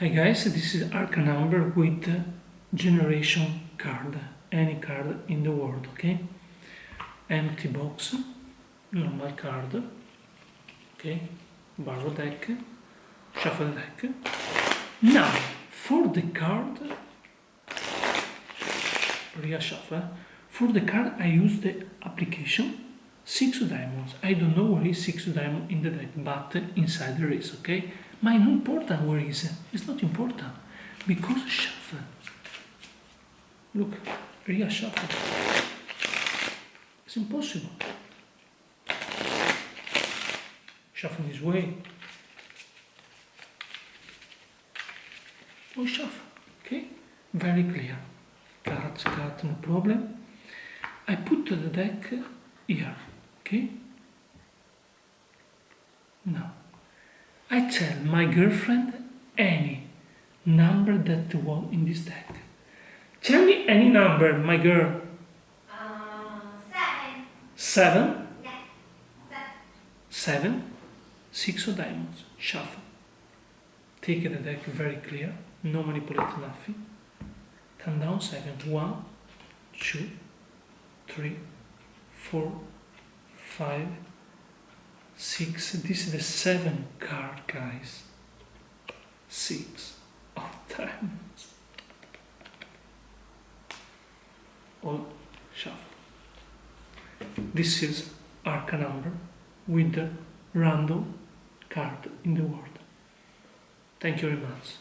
Hi guys, this is Arca number with generation card, any card in the world, okay? Empty box, normal card, okay? Borrow deck, shuffle deck. Now, for the card, reshuffle, for the card I use the application six diamonds. I don't know where is six diamond in the deck, but inside there is, okay? Ma è non important where is, it's not important, because shuffle. Look, real shuffle. It's impossible. Shuffle this way. Or shuffle, okay? Very clear. Cards, cut, no problem. I put the deck here, okay? Now, I tell my girlfriend any number that you want in this deck. Tell me any number, my girl. Uh, seven. Seven, Yeah. Seven. seven, six of diamonds. Shuffle. Take the deck very clear, no manipulate nothing. Turn down seven. One, two, three, four, five, six. This is the seven card, guys. Six of diamonds. All shuffle. This is Arca number with the random card in the world. Thank you very much.